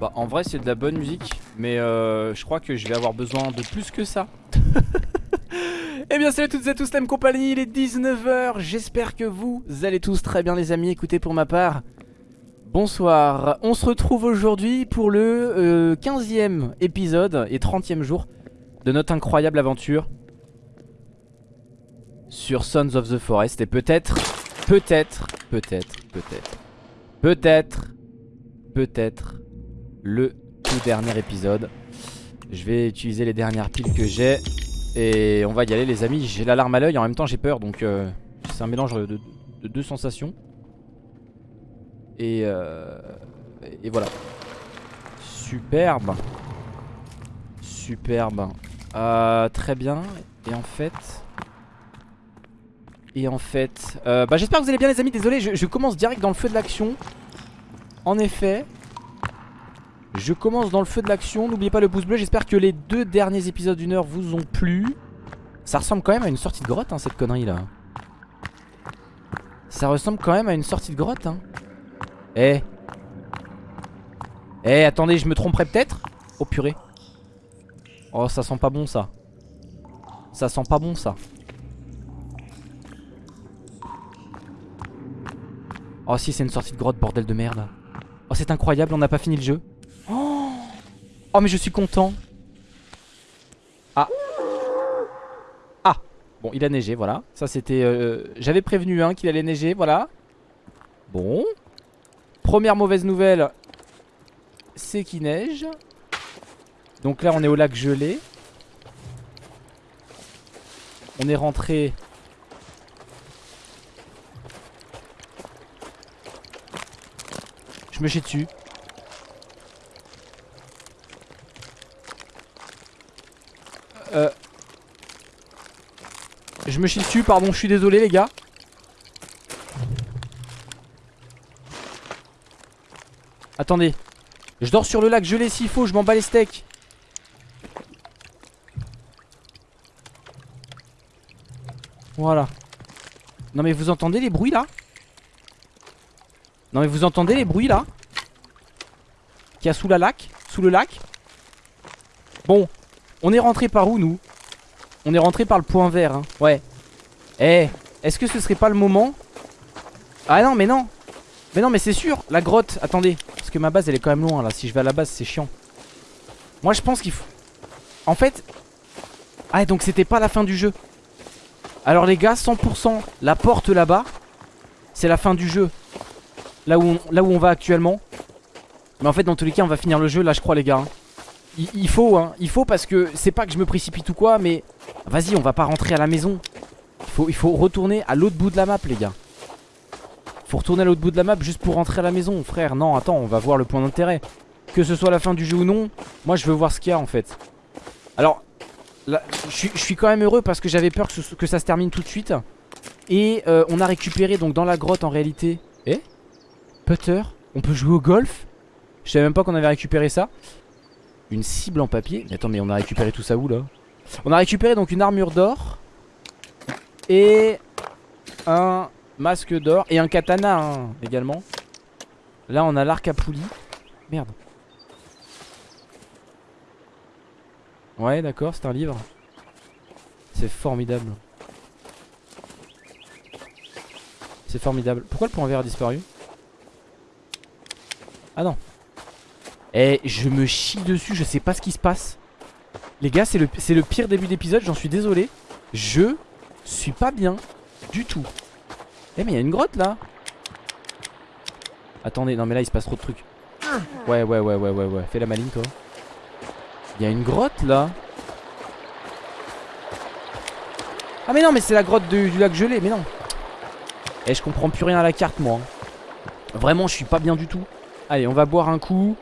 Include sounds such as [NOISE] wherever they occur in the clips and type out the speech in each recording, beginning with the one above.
Bah en vrai c'est de la bonne musique Mais euh, je crois que je vais avoir besoin de plus que ça. [LAUGHS] Eh bien salut à toutes et à tous la compagnie Il est 19h J'espère que vous allez tous très bien les amis. Écoutez pour ma part Bonsoir. On se retrouve aujourd'hui pour le euh, 15e épisode Et 30e jour De notre incroyable aventure Sur Sons of the Forest. Et peut-être Peut-être Peut-être Peut-être Peut-être Peut-être le tout dernier épisode. Je vais utiliser les dernières piles que j'ai. Et on va y aller les amis. J'ai l'alarme à l'œil, en même temps j'ai peur. Donc euh, c'est un mélange de, de- de deux sensations. Et, euh, et voilà. Superbe. Superbe. Euh, très bien. Et en fait... Et en fait... bah j'espère que vous allez bien les amis. Désolé, je commence direct dans le feu de l'action. En effet... Je commence dans le feu de l'action, n'oubliez pas le pouce bleu, j'espère que les deux derniers épisodes d'une heure vous ont plu. Ça ressemble quand même à une sortie de grotte hein, cette connerie là. Ça ressemble quand même à une sortie de grotte hein. Eh. Eh attendez je me tromperais peut-être? Oh purée. Oh ça sent pas bon ça. Ça sent pas bon ça. Oh si c'est une sortie de grotte bordel de merde. Oh c'est incroyable on n'a pas fini le jeu Oh mais je suis content. Ah. Ah. Bon il a neigé voilà. Ça c'était euh, J'avais prévenu hein, qu'il allait neiger voilà. Bon. Première mauvaise nouvelle C'est qu'il neige. Donc là on est au lac gelé On est rentré Je me chie dessus Euh... Je me chie dessus, pardon, je suis désolé les gars. Attendez. Je dors sur le lac gelé s'il faut, je m'en bats les steaks. Voilà. Non mais vous entendez les bruits là? Non mais vous entendez les bruits là? Qu'il y a sous la lac Sous le lac? Bon, on est rentré par où nous? On est rentré par le point vert hein. Ouais Eh Est-ce que ce serait pas le moment? Ah non mais non. Mais non mais c'est sûr La grotte Attendez. Parce que ma base elle est quand même loin là. Si je vais à la base c'est chiant. Moi je pense qu'il faut En fait Ah donc c'était pas la fin du jeu. Alors les gars 100% La porte là-bas C'est la fin du jeu. Là où, on, va actuellement. Mais en fait dans tous les cas on va finir le jeu là je crois les gars hein. Il, faut hein, il faut parce que c'est pas que je me précipite ou quoi mais Vas-y on va pas rentrer à la maison il faut retourner à l'autre bout de la map les gars. Faut retourner à l'autre bout de la map juste pour rentrer à la maison frère. Non attends on va voir le point d'intérêt. Que ce soit la fin du jeu ou non Moi je veux voir ce qu'il y a en fait. Alors je suis- quand même heureux parce que j'avais peur que ça se termine tout de suite. Et euh, on a récupéré donc dans la grotte en réalité. Eh? Putter? On peut jouer au golf? Je savais même pas qu'on avait récupéré ça. Une cible en papier? Mais attends mais on a récupéré tout ça où là? On a récupéré donc une armure d'or Et Un masque d'or Et un katana hein, également. Là on a l'arc à poulie Merde. Ouais d'accord c'est un livre. C'est formidable. C'est formidable. Pourquoi le point vert a disparu? Ah non. Eh, je me chie dessus, je sais pas ce qui se passe. Les gars, c'est le, c'est le pire début d'épisode, j'en suis désolé. Je suis pas bien du tout. Eh, mais il y a une grotte là. Attendez, non, mais là il se passe trop de trucs. Ouais, ouais, ouais, ouais, ouais, ouais. Fais la maline, toi. Il y a une grotte là. Ah, mais non, mais c'est la grotte du lac gelé, mais non. Eh, je comprends plus rien à la carte, moi. Vraiment, je suis pas bien du tout. Allez, on va boire un coup.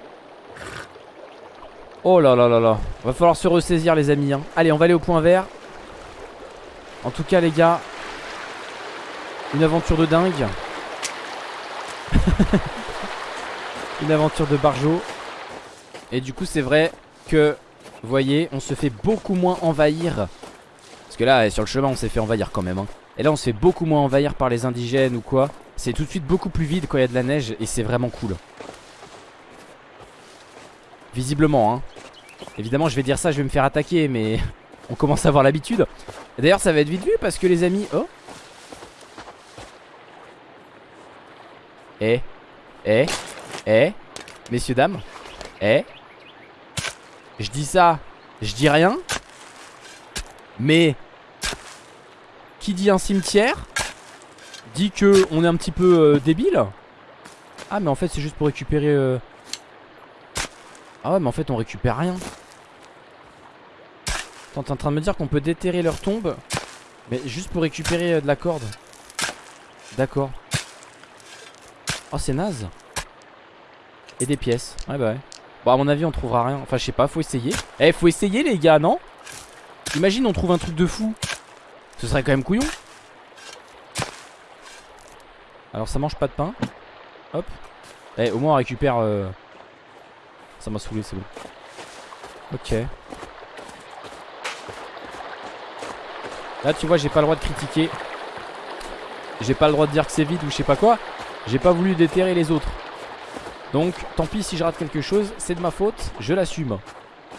Oh là là là là Va falloir se ressaisir les amis hein. Allez on va aller au point vert En tout cas les gars Une aventure de dingue [LAUGHS] Une aventure de barjo Et du coup c'est vrai que Vous voyez on se fait beaucoup moins envahir Parce que là sur le chemin on s'est fait envahir quand même hein. Et là on se fait beaucoup moins envahir par les indigènes ou quoi. C'est tout de suite beaucoup plus vide quand il y a de la neige et c'est vraiment cool. Visiblement hein Évidemment je vais dire ça je vais me faire attaquer mais [LAUGHS] On commence à avoir l'habitude. D'ailleurs ça va être vite vu parce que les amis Oh. Eh Eh Eh Messieurs dames Eh. Je dis ça Je dis rien. Mais Qui dit un cimetière Dit que on est un petit peu euh, débile. Ah mais en fait c'est juste pour récupérer euh... Ah ouais mais en fait on récupère rien T'es en train de me dire qu'on peut déterrer leur tombe Mais juste pour récupérer euh, de la corde. D'accord. Oh c'est naze. Et des pièces. Ouais bah ouais. Bon à mon avis on trouvera rien. Enfin je sais pas faut essayer. Eh faut essayer les gars non? Imagine on trouve un truc de fou. Ce serait quand même couillon. Alors ça mange pas de pain. Hop. Eh au moins on récupère euh... Ça m'a saoulé c'est bon. Ok Là tu vois j'ai pas le droit de critiquer. J'ai pas le droit de dire que c'est vide ou je sais pas quoi. J'ai pas voulu déterrer les autres. Donc tant pis si je rate quelque chose C'est de ma faute, je l'assume.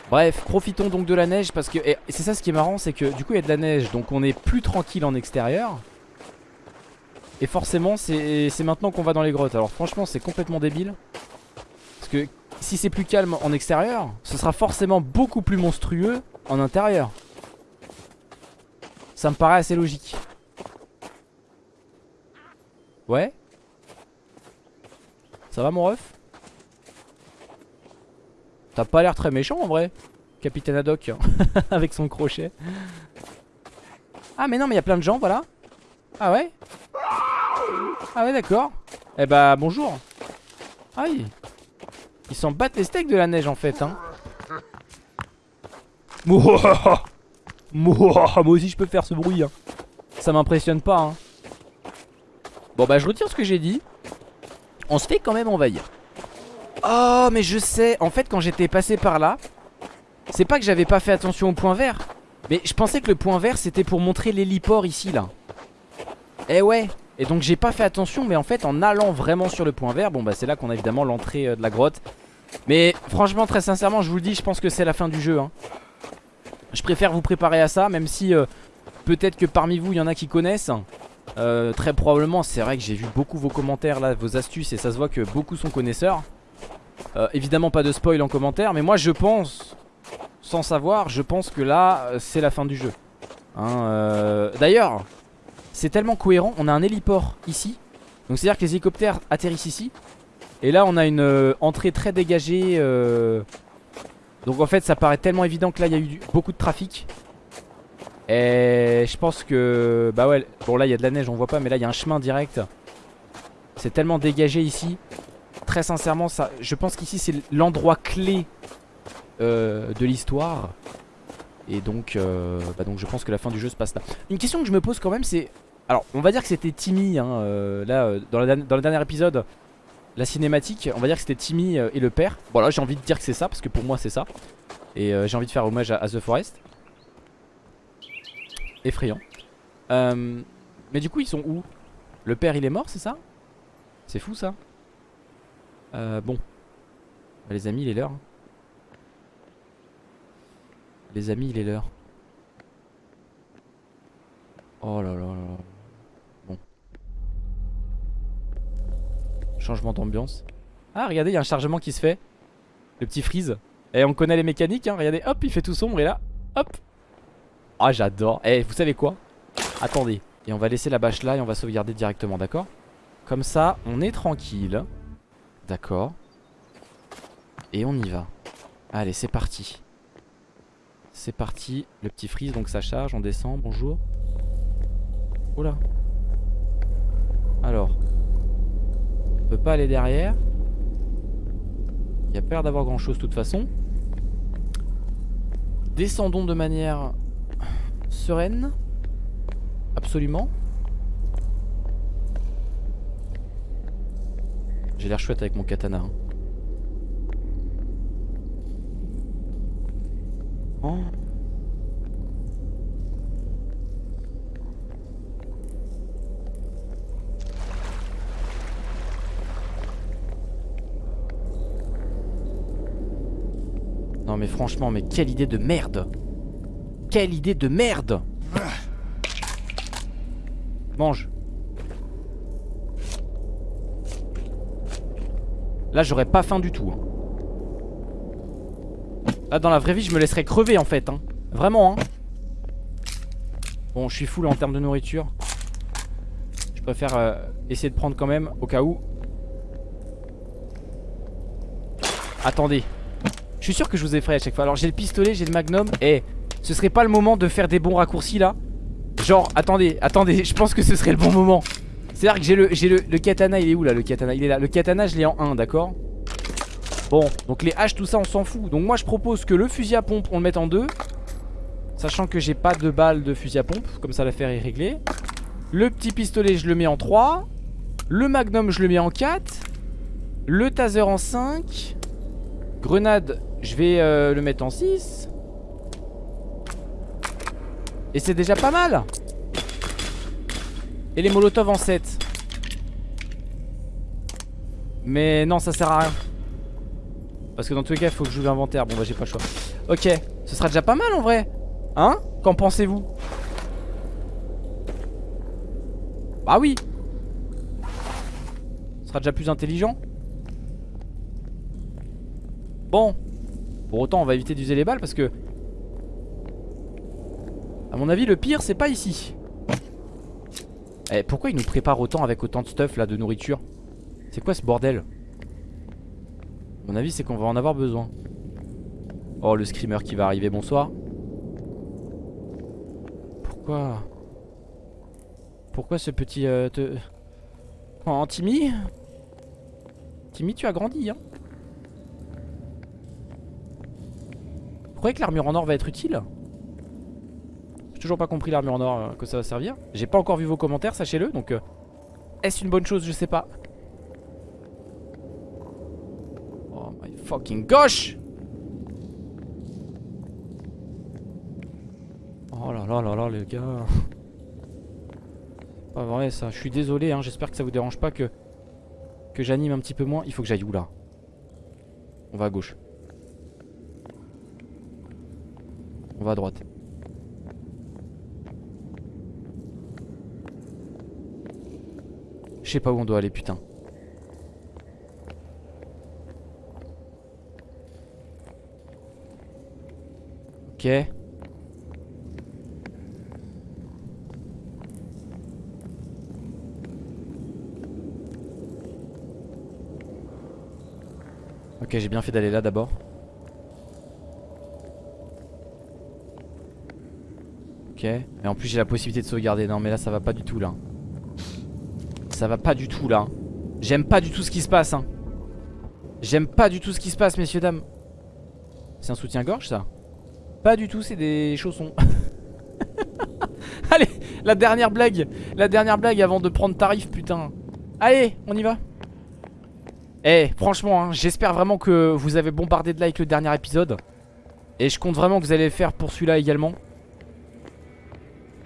Bref, profitons donc de la neige parce que c'est ça ce qui est marrant c'est que du coup il y a de la neige Donc on est plus tranquille en extérieur. Et forcément c'est maintenant qu'on va dans les grottes. Alors franchement c'est complètement débile. Parce que si c'est plus calme en extérieur Ce sera forcément beaucoup plus monstrueux en intérieur ça me paraît assez logique. Ouais. Ça va mon ref? T'as pas l'air très méchant en vrai Capitaine Haddock [LAUGHS] Avec son crochet. Ah mais non mais il y a plein de gens voilà. Ah ouais? Ah ouais d'accord. Eh bah bonjour. Aïe. Ils s'en battent les steaks de la neige en fait hein [LAUGHS] Moi aussi je peux faire ce bruit hein. Ça m'impressionne pas hein. Bon bah je retire ce que j'ai dit On se fait quand même envahir Oh mais je sais En fait quand j'étais passé par là C'est pas que j'avais pas fait attention au point vert Mais je pensais que le point vert c'était pour montrer l'héliport ici là Eh ouais Et donc j'ai pas fait attention mais en fait en allant vraiment sur le point vert Bon bah c'est là qu'on a évidemment l'entrée euh, de la grotte Mais franchement très sincèrement je vous le dis je pense que c'est la fin du jeu hein. Je préfère vous préparer à ça Même si euh, peut-être que parmi vous il y en a qui connaissent. Euh, Très probablement c'est vrai que j'ai vu beaucoup vos commentaires là Vos astuces et ça se voit que beaucoup sont connaisseurs. Euh, Évidemment pas de spoil en commentaire Mais moi je pense Sans savoir je pense que là c'est la fin du jeu. Hein, D'ailleurs c'est tellement cohérent On a un héliport ici Donc c'est à dire que les hélicoptères atterrissent ici Et là on a une entrée très dégagée donc en fait ça paraît tellement évident que là il y a eu beaucoup de trafic. Et je pense que Bah ouais bon là il y a de la neige on voit pas mais là il y a un chemin direct. C'est tellement dégagé ici. Très sincèrement ça je pense qu'ici c'est l'endroit clé euh, De l'histoire. Et donc euh, Bah donc je pense que la fin du jeu se passe là. Une question que je me pose quand même c'est Alors on va dire que c'était Timmy hein, euh, Là dans, dans le dernier épisode la cinématique, on va dire que c'était Timmy euh, et le père. Voilà, j'ai envie de dire que c'est ça, parce que pour moi c'est ça. Et euh, j'ai envie de faire hommage à, The Forest. Effrayant. Euh, mais du coup, ils sont où? Le père, il est mort, c'est ça? C'est fou ça. bon. Bah, les amis, il est l'heure. Hein. Les amis, il est l'heure. Oh là là là. Changement d'ambiance. Ah, regardez, il y a un chargement qui se fait. Le petit freeze. Et on connaît les mécaniques, hein. Regardez, hop, il fait tout sombre et là, hop. Ah, j'adore. Eh, vous savez quoi? Attendez. Et on va laisser la bâche là et on va sauvegarder directement, d'accord? Comme ça, on est tranquille. D'accord. Et on y va. Allez, c'est parti. C'est parti. Le petit freeze, donc ça charge. On descend. Bonjour. Oula. Alors, peut pas aller derrière. Il y a peur d'avoir grand chose de toute façon. Descendons de manière sereine. Absolument. J'ai l'air chouette avec mon katana. Hein. Oh. Franchement, mais quelle idée de merde. Quelle idée de merde. Mange. Là j'aurais pas faim du tout hein. Là dans la vraie vie je me laisserais crever en fait hein. Vraiment hein. Bon je suis full en termes de nourriture. Je préfère euh, essayer de prendre quand même au cas où. Attendez suis sûr que je vous effraie à chaque fois Alors j'ai le pistolet, j'ai le magnum Et ce serait pas le moment de faire des bons raccourcis là? Genre attendez, attendez [LAUGHS] Je pense que ce serait le bon moment c'est-à-dire que j'ai le, le, le, katana, il est où là le katana? Il est là. Le katana, je l'ai en 1, d'accord? Bon, donc les haches, tout ça, on s'en fout. Donc moi, je propose que le fusil à pompe, on le mette en 2. Sachant que j'ai pas de balles de fusil à pompe. Comme ça, l'affaire est réglée. Le petit pistolet, je le mets en 3. Le magnum, je le mets en 4. Le taser en 5. Grenade, je vais euh, le mettre en 6. Et c'est déjà pas mal. Et les molotovs en 7 Mais non ça sert à rien. Parce que dans tous les cas il faut que je joue l'inventaire. Bon bah j'ai pas le choix. Ok ce sera déjà pas mal en vrai. Hein? Qu'en pensez-vous? Bah oui. Ce sera déjà plus intelligent Bon Pour autant on va éviter d'user les balles parce que À mon avis le pire c'est pas ici. Eh, pourquoi il nous prépare autant avec autant de stuff là de nourriture? C'est quoi ce bordel? Mon avis c'est qu'on va en avoir besoin. Oh le screamer qui va arriver, bonsoir. Pourquoi? Pourquoi ce petit euh. Oh Timmy? Timmy tu as grandi hein Vous croyez que l'armure en or va être utile? Toujours pas compris l'armure en or euh, que ça va servir. J'ai pas encore vu vos commentaires, sachez-le. Donc, euh, est-ce une bonne chose? Je sais pas. Oh my fucking gosh Oh là là là là les gars [LAUGHS] Pas vrai ça, je suis désolé hein. j'espère que ça vous dérange pas que Que j'anime un petit peu moins Il faut que j'aille où là? On va à gauche On va à droite. Je sais pas où on doit aller putain. Ok. Ok j'ai bien fait d'aller là d'abord Ok. Et en plus j'ai la possibilité de sauvegarder. Non mais là ça va pas du tout là. Ça va pas du tout là. J'aime pas du tout ce qui se passe hein. J'aime pas du tout ce qui se passe messieurs dames. C'est un soutien-gorge ça? Pas du tout c'est des chaussons. [LAUGHS] Allez la dernière blague. La dernière blague avant de prendre tarif putain. Allez on y va. Eh franchement hein, j'espère vraiment que vous avez bombardé de likes le dernier épisode. Et je compte vraiment que vous allez le faire pour celui-là également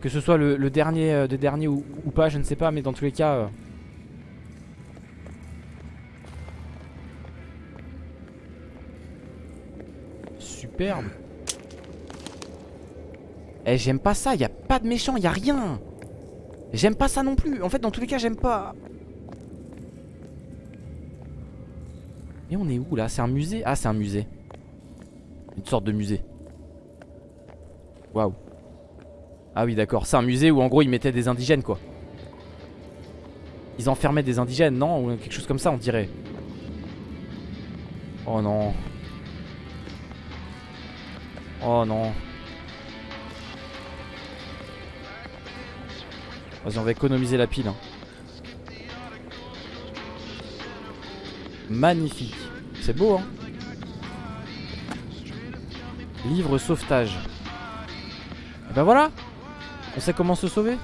que ce soit le, dernier, euh, de dernier ou, pas, je ne sais pas, mais dans tous les cas, euh, superbe. Eh j'aime pas ça, y a pas de méchant, y a rien. J'aime pas ça non plus. En fait dans tous les cas j'aime pas. Et on est où là? C'est un musée? Ah c'est un musée. Une sorte de musée. Waouh. Ah oui d'accord, c'est un musée où en gros ils mettaient des indigènes quoi. Ils enfermaient des indigènes, non Ou quelque chose comme ça on dirait. Oh non. Oh non. Vas-y, on va économiser la pile. Hein. Magnifique. C'est beau, hein Livre sauvetage. Et ben voilà On sait comment se sauver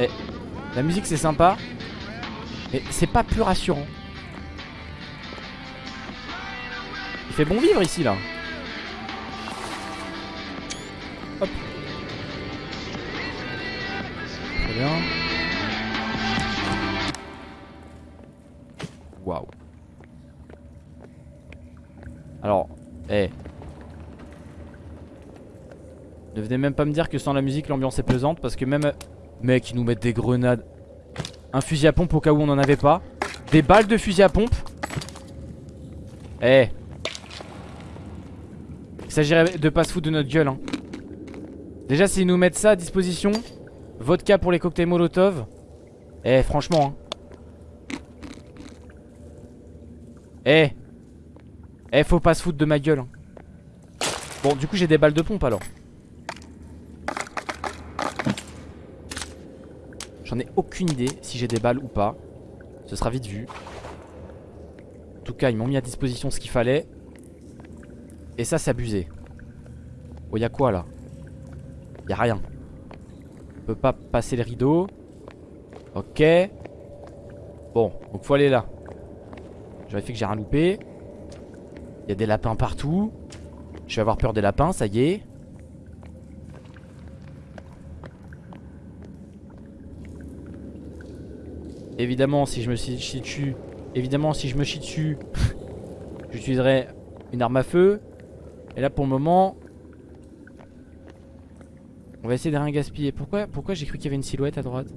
Eh, la musique c'est sympa mais c'est pas plus rassurant. Il fait bon vivre ici là. Même pas me dire que sans la musique l'ambiance est pesante parce que même... Mec, ils nous mettent des grenades. Un fusil à pompe au cas où on en avait pas. Des balles de fusil à pompe. Eh. Il s'agirait de pas se foutre de notre gueule. Hein. Déjà, s'ils nous mettent ça à disposition, vodka pour les cocktails Molotov. Eh, franchement. Hein. Eh. Eh, faut pas se foutre de ma gueule. Hein. Bon, du coup, j'ai des balles de pompe alors. J'en ai aucune idée si j'ai des balles ou pas. Ce sera vite vu. En tout cas, ils m'ont mis à disposition ce qu'il fallait. Et ça, c'est abusé. Oh, y'a quoi là? Y'a rien. On peut pas passer le rideau. Ok. Bon, donc faut aller là. J'aurais fait que j'ai rien loupé. Il y a des lapins partout. Je vais avoir peur des lapins, ça y est. Évidemment, si je me chie dessus, évidemment, si je me chie dessus, [LAUGHS] j'utiliserai une arme à feu. Et là, pour le moment, on va essayer de rien gaspiller. Pourquoi, pourquoi j'ai cru qu'il y avait une silhouette à droite?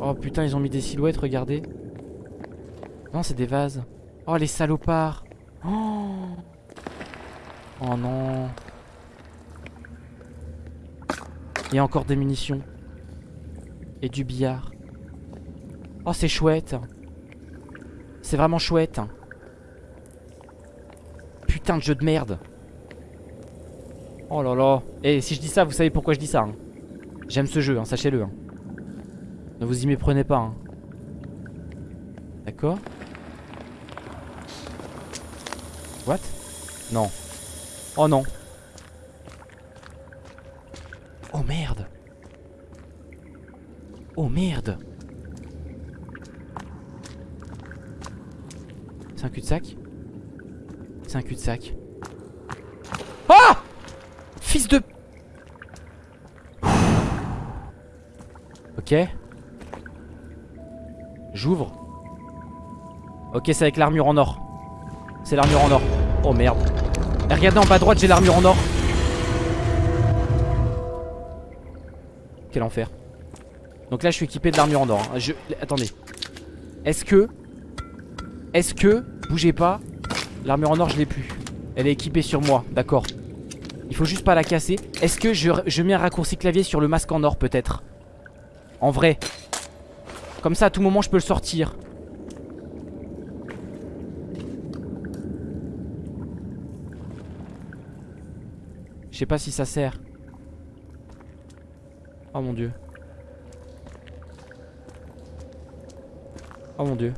Oh putain, ils ont mis des silhouettes, regardez. Non, c'est des vases. Oh, les salopards. Oh, oh non. Il y a encore des munitions. Et du billard. Oh, c'est chouette. C'est vraiment chouette. Putain de jeu de merde. Oh là là. Et si je dis ça, vous savez pourquoi je dis ça. Hein. J'aime ce jeu, hein, sachez-le. Hein. Ne vous y méprenez pas. Hein. D'accord What? Non. Oh non. Oh merde. Oh merde. C'est un cul-de-sac? C'est un cul-de-sac. Ah Fils de... Ok. J'ouvre. Ok, c'est avec l'armure en or. C'est l'armure en or. Oh merde. Et regardez en bas à droite, j'ai l'armure en or. Quel enfer. Donc là, je suis équipé de l'armure en or. Hein. Je... Attendez. Est-ce que... Est-ce que... Bougez pas. L'armure en or, je l'ai plus. Elle est équipée sur moi, d'accord. Il faut juste pas la casser. Est-ce que je, mets un raccourci clavier sur le masque en or, peut-être? En vrai. Comme ça, à tout moment, je peux le sortir. Je sais pas si ça sert. Oh mon dieu. Oh mon dieu.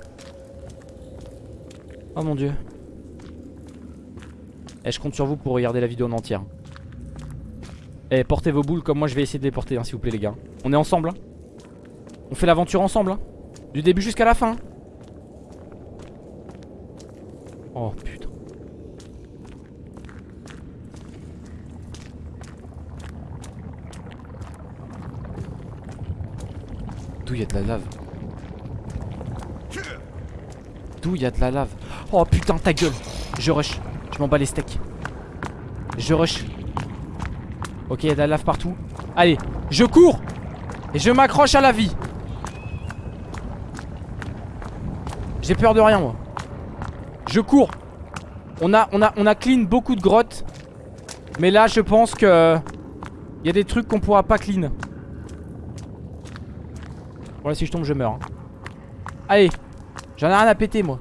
Oh mon dieu. Et eh, je compte sur vous pour regarder la vidéo en entière. Eh, portez vos boules comme moi je vais essayer de les porter, hein, s'il vous plaît, les gars. On est ensemble, hein. On fait l'aventure ensemble, hein. Du début jusqu'à la fin. Oh putain. D'où il y a de la lave? D'où il y a de la lave? Oh putain ta gueule. Je rush. Je m'en bats les steaks. Je rush. Ok il y a de la lave partout. Allez je cours Et je m'accroche à la vie. J'ai peur de rien moi. Je cours. On a, on, a, on a clean beaucoup de grottes. Mais là je pense que Il y a des trucs qu'on pourra pas clean. Bon si je tombe je meurs hein. Allez J'en ai rien à péter moi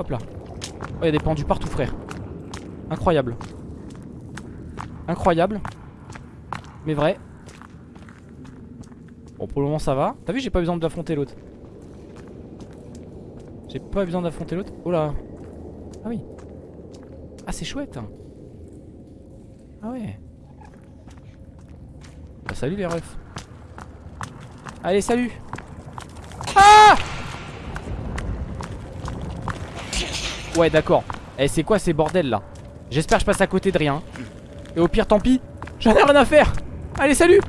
Hop là Oh il y a des pendus partout frère. Incroyable. Incroyable. Mais vrai. Bon pour le moment ça va. T'as vu j'ai pas besoin d'affronter l'autre. J'ai pas besoin d'affronter l'autre. Oh là. Ah oui. Ah c'est chouette Ah ouais. Bah, salut les refs. Allez, salut. Ah Ouais, d'accord. Eh, c'est quoi ces bordels là? J'espère que je passe à côté de rien. Et au pire, tant pis. J'en ai rien à faire. Allez, salut.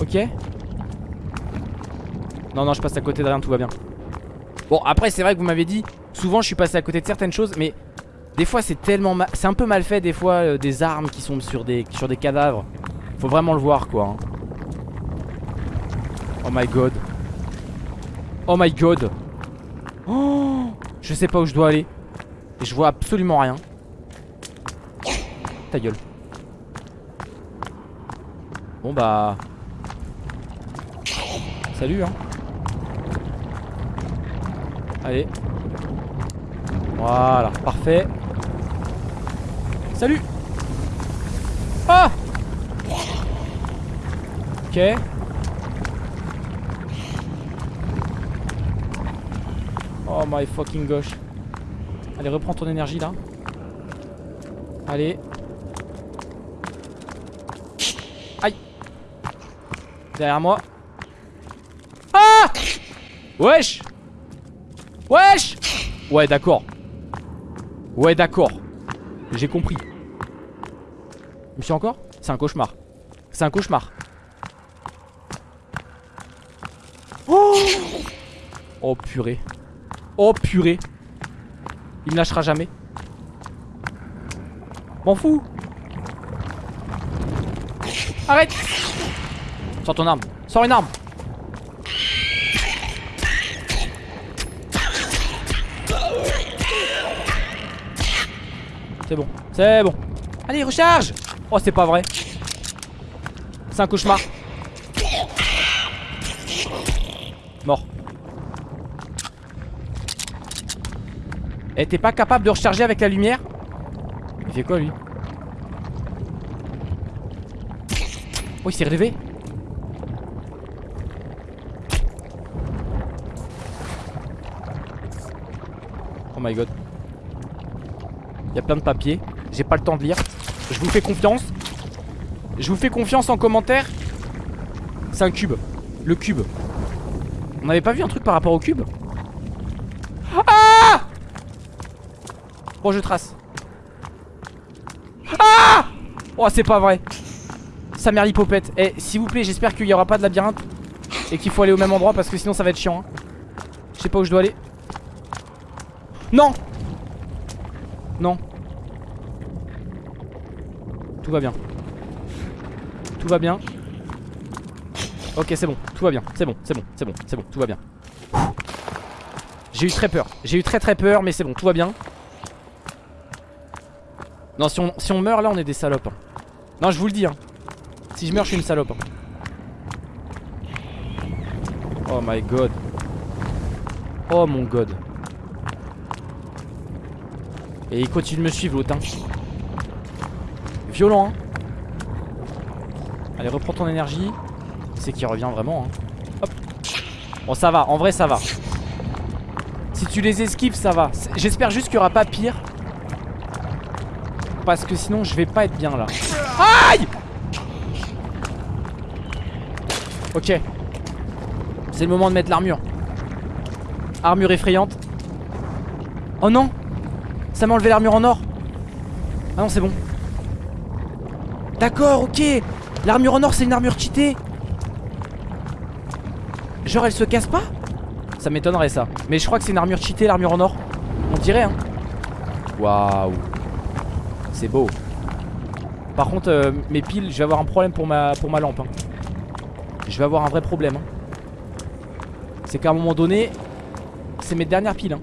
Ok. Non, non, je passe à côté de rien, tout va bien. Bon, après, c'est vrai que vous m'avez dit, souvent je suis passé à côté de certaines choses, mais des fois c'est tellement mal... C'est un peu mal fait, des fois, euh, des armes qui sont sur des, sur des cadavres. Faut vraiment le voir, quoi. hein. Oh my god. Oh my god. Oh, je sais pas où je dois aller. Et je vois absolument rien. Ta gueule. Bon bah... Salut hein. Allez. Voilà, parfait. Salut Ah Ok. Oh my fucking gosh. Allez, reprends ton énergie là. Allez. Aïe. Derrière moi. Ah Wesh Wesh Ouais, d'accord. Ouais, d'accord. J'ai compris. Je suis encore? C'est un cauchemar. C'est un cauchemar. Oh Oh purée. Oh purée. Il me lâchera jamais. M'en fous. Arrête Sors ton arme. Sors une arme. C'est bon. C'est bon. Allez, recharge Oh, c'est pas vrai. C'est un cauchemar. Mort. Eh, t'es pas capable de recharger avec la lumière Il fait quoi, lui Oh, il s'est relevé Oh my god. Il y a plein de papiers. J'ai pas le temps de lire. Je vous fais confiance. Je vous fais confiance en commentaire. C'est un cube. Le cube. On n'avait pas vu un truc par rapport au cube Ah Bon, je trace. Ah Oh, c'est pas vrai. Sa mère l'hypopète. Eh, s'il vous plaît, j'espère qu'il y aura pas de labyrinthe. Et qu'il faut aller au même endroit parce que sinon ça va être chiant. hein. Je sais pas où je dois aller. Non Non. Tout va bien. Tout va bien. Ok, c'est bon. Tout va bien. C'est bon, c'est bon, c'est bon, c'est bon. Tout va bien. J'ai eu très peur. J'ai eu très très peur, mais c'est bon. Tout va bien. Non, si on, meurt là, on est des salopes. hein. Non, je vous le dis. hein. Si je meurs, je suis une salope. hein. Oh my god. Oh mon god. Et il continue de me suivre l'autre. hein. Violent. Allez, reprends ton énergie. C'est qu'il revient vraiment. Hop. Bon, ça va. En vrai, ça va. Si tu les esquives, ça va. J'espère juste qu'il n'y aura pas pire. Parce que sinon, je vais pas être bien là. Aïe Ok. C'est le moment de mettre l'armure. Armure effrayante. Oh non Ça m'a enlevé l'armure en or. Ah non, c'est bon. D'accord, ok. L'armure en or, c'est une armure cheatée. Genre, elle se casse pas Ça m'étonnerait ça. Mais je crois que c'est une armure cheatée, l'armure en or. On dirait, hein. Waouh. C'est beau. Par contre, euh, mes piles, je vais avoir un problème pour ma, lampe. hein. Je vais avoir un vrai problème. hein. C'est qu'à un moment donné, c'est mes dernières piles. hein.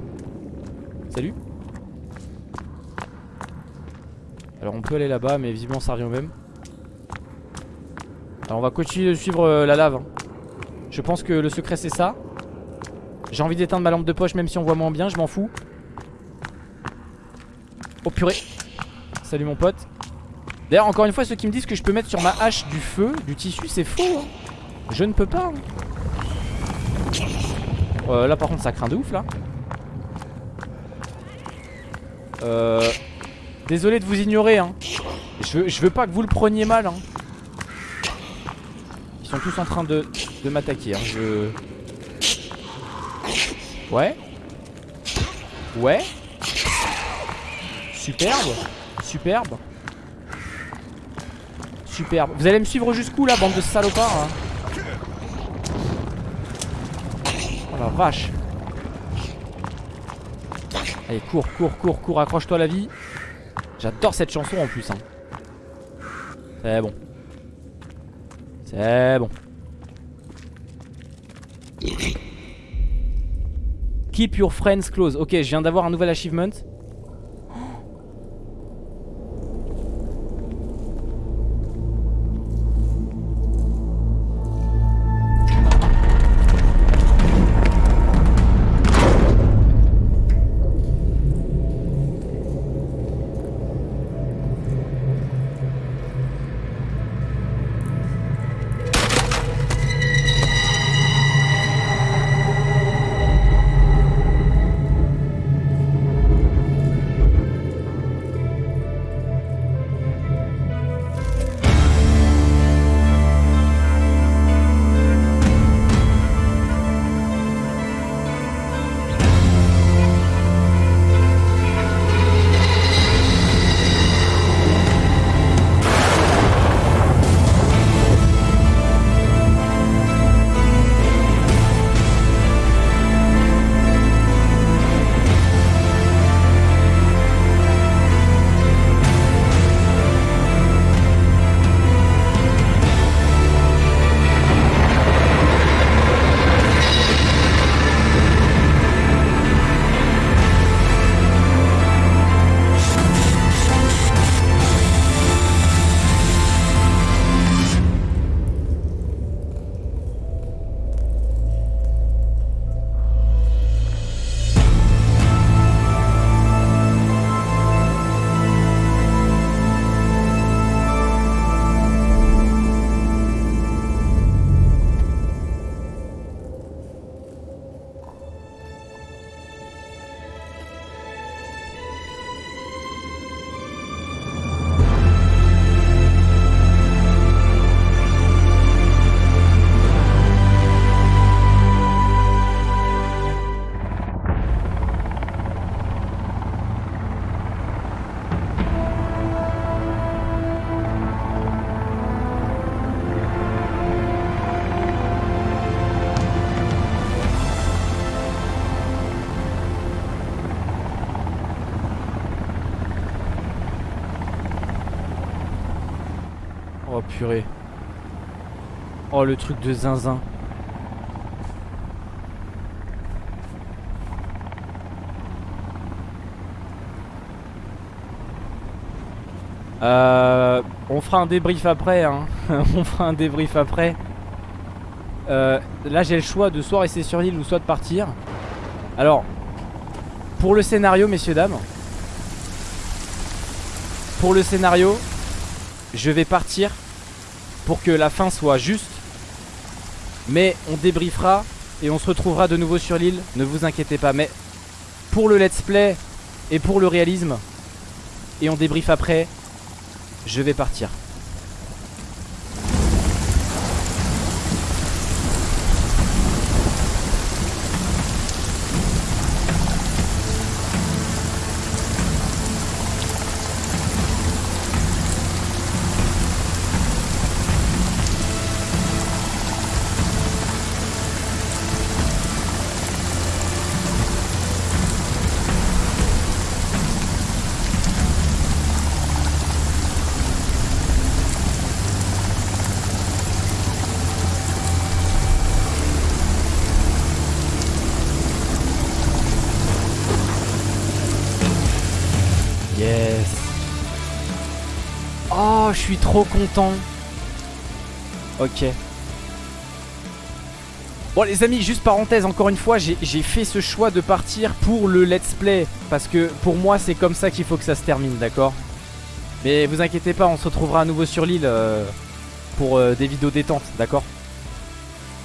Salut. Alors on peut aller là-bas, mais visiblement ça revient même. Alors on va continuer de suivre euh, la lave. Je pense que le secret c'est ça. J'ai envie d'éteindre ma lampe de poche même si on voit moins bien, je m'en fous. Oh purée. Salut mon pote. D'ailleurs encore une fois ceux qui me disent que je peux mettre sur ma hache du feu, du tissu, c'est faux. hein. Je ne peux pas. hein. Euh, là par contre ça craint de ouf là. Euh, désolé de vous ignorer hein. Je veux, veux pas que vous le preniez mal hein. Ils sont tous en train de, m'attaquer. Ouais Ouais Superbe Superbe. Superbe. Vous allez me suivre jusqu'où là bande de salopards hein Oh la vache. Allez cours, cours, cours, cours, accroche-toi la vie. J'adore cette chanson en plus hein. C'est bon. C'est bon. Keep your friends close. Ok je viens d'avoir un nouvel achievement Oh le truc de zinzin. Euh, on fera un débrief après. Hein. [LAUGHS] on fera un débrief après. Euh, là j'ai le choix de soit rester sur l'île ou soit de partir. Alors, pour le scénario, messieurs, dames. Pour le scénario, je vais partir pour que la fin soit juste. Mais on débriefera et on se retrouvera de nouveau sur l'île. Ne vous inquiétez pas. Mais pour le let's play et pour le réalisme, et on débrief après, je vais partir. Trop content. Ok. Bon les amis juste parenthèse encore une fois j'ai fait ce choix de partir pour le let's play Parce que pour moi c'est comme ça qu'il faut que ça se termine d'accord? Mais vous inquiétez pas on se retrouvera à nouveau sur l'île euh, Pour euh, des vidéos détente d'accord?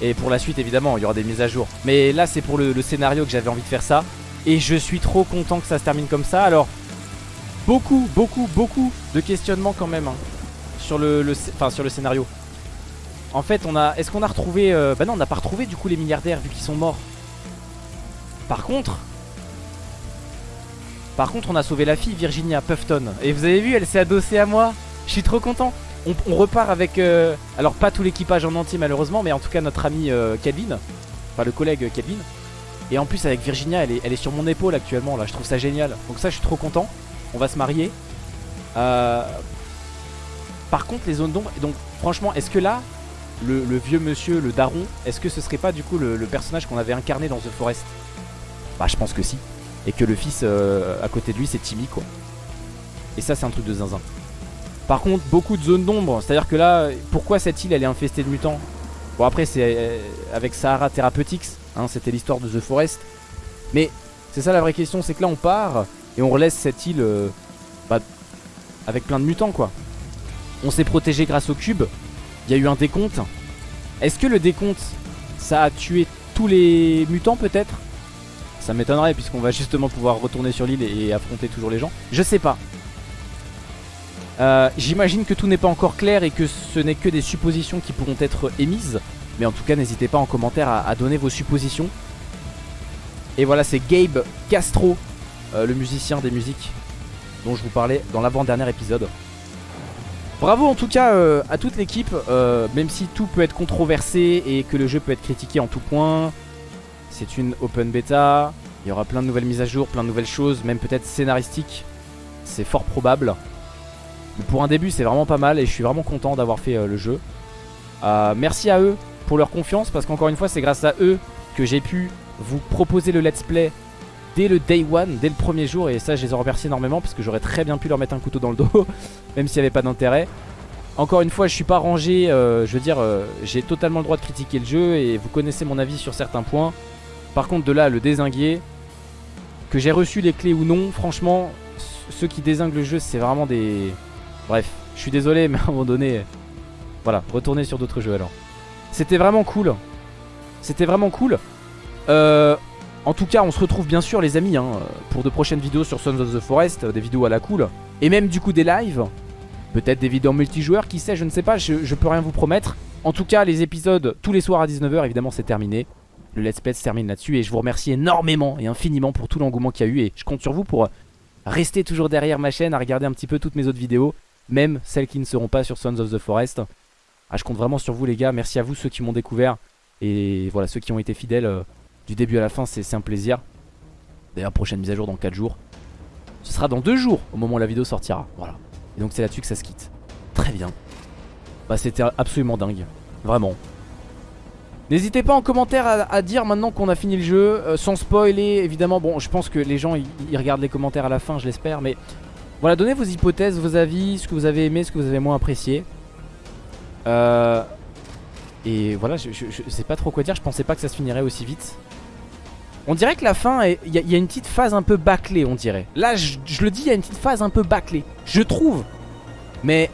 Et pour la suite évidemment il y aura des mises à jour. Mais là c'est pour le, le scénario que j'avais envie de faire ça. Et je suis trop content que ça se termine comme ça. Alors beaucoup, beaucoup, beaucoup de questionnements quand même hein, sur, le, sur le scénario. En fait, on a, est-ce qu'on a retrouvé... Euh, bah non, on n'a pas retrouvé du coup les milliardaires vu qu'ils sont morts. Par contre... Par contre, on a sauvé la fille Virginia Puffton. Et vous avez vu, elle s'est adossée à moi. Je suis trop content. On, repart avec... Euh, alors pas tout l'équipage en entier malheureusement, mais en tout cas notre ami euh, Kelvin. Enfin le collègue Kelvin. Et en plus avec Virginia elle est, elle est sur mon épaule actuellement là Je trouve ça génial Donc ça je suis trop content On va se marier euh, Par contre les zones d'ombre Donc franchement est-ce que là le, vieux monsieur, le daron Est-ce que ce serait pas du coup le, personnage qu'on avait incarné dans The Forest? Bah je pense que si. Et que le fils euh, à côté de lui c'est Timmy quoi. Et ça c'est un truc de zinzin. Par contre beaucoup de zones d'ombre. C'est à dire que là pourquoi cette île elle est infestée de mutants? Bon après c'est euh, avec Sahara Therapeutics hein, C'était l'histoire de The Forest. Mais c'est ça la vraie question C'est que là on part et on relaisse cette île euh, bah, Avec plein de mutants quoi On s'est protégé grâce au cube il y a eu un décompte. Est-ce que le décompte, ça a tué tous les mutants peut-être? Ça m'étonnerait puisqu'on va justement pouvoir retourner sur l'île et affronter toujours les gens. Je sais pas. Euh, j'imagine que tout n'est pas encore clair et que ce n'est que des suppositions qui pourront être émises. Mais en tout cas, n'hésitez pas en commentaire à, donner vos suppositions. Et voilà, c'est Gabe Castro, euh, le musicien des musiques dont je vous parlais dans l'avant-dernier épisode. Bravo en tout cas euh, à toute l'équipe, euh, même si tout peut être controversé et que le jeu peut être critiqué en tout point. C'est une open beta, il y aura plein de nouvelles mises à jour, plein de nouvelles choses, même peut-être scénaristiques. C'est fort probable. Mais pour un début c'est vraiment pas mal et je suis vraiment content d'avoir fait euh, le jeu. merci à eux pour leur confiance parce qu'encore une fois c'est grâce à eux que j'ai pu vous proposer le let's play dès le day one, dès le premier jour Et ça je les en remercie énormément parce que j'aurais très bien pu leur mettre un couteau dans le dos [LAUGHS] Même s'il n'y avait pas d'intérêt. Encore une fois je suis pas rangé, euh, je veux dire euh, j'ai totalement le droit de critiquer le jeu Et vous connaissez mon avis sur certains points. Par contre de là le désinguer Que j'ai reçu les clés ou non Franchement ceux qui désinguent le jeu c'est vraiment des... Bref je suis désolé mais à un moment donné Voilà retournez sur d'autres jeux alors. C'était vraiment cool. C'était vraiment cool. Euh, en tout cas on se retrouve bien sûr les amis hein, Pour de prochaines vidéos sur Sons of the Forest Des vidéos à la cool. Et même du coup des lives. Peut-être des vidéos multijoueurs qui sait je ne sais pas je, peux rien vous promettre. En tout cas les épisodes tous les soirs à 19h évidemment c'est terminé. Le let's play se termine là-dessus Et je vous remercie énormément et infiniment pour tout l'engouement qu'il y a eu Et je compte sur vous pour rester toujours derrière ma chaîne À regarder un petit peu toutes mes autres vidéos Même celles qui ne seront pas sur Sons of the Forest. Ah, Je compte vraiment sur vous les gars. Merci à vous ceux qui m'ont découvert Et voilà ceux qui ont été fidèles euh, du début à la fin, c'est un plaisir. D'ailleurs, prochaine mise à jour dans 4 jours. Ce sera dans 2 jours au moment où la vidéo sortira. Voilà. Et donc c'est là-dessus que ça se quitte. Très bien. Bah c'était absolument dingue. Vraiment. N'hésitez pas en commentaire à, dire maintenant qu'on a fini le jeu, euh, sans spoiler évidemment. Bon, je pense que les gens ils, regardent les commentaires à la fin, je l'espère. Mais voilà, donnez vos hypothèses, vos avis, ce que vous avez aimé, ce que vous avez moins apprécié. Euh, et voilà, je, sais pas trop quoi dire, je pensais pas que ça se finirait aussi vite. On dirait que la fin, il y, a une petite phase un peu bâclée, on dirait. Là, je, le dis, il y a une petite phase un peu bâclée. Je trouve. Mais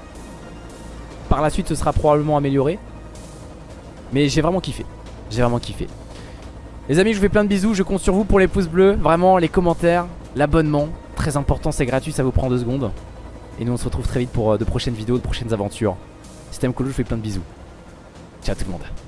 par la suite, ce sera probablement amélioré. Mais j'ai vraiment kiffé. J'ai vraiment kiffé. Les amis, je vous fais plein de bisous. Je compte sur vous pour les pouces bleus. Vraiment, les commentaires, l'abonnement. Très important, c'est gratuit, ça vous prend deux secondes. Et nous, on se retrouve très vite pour euh, de prochaines vidéos, de prochaines aventures. Système Colo, je vous fais plein de bisous. Ciao tout le monde.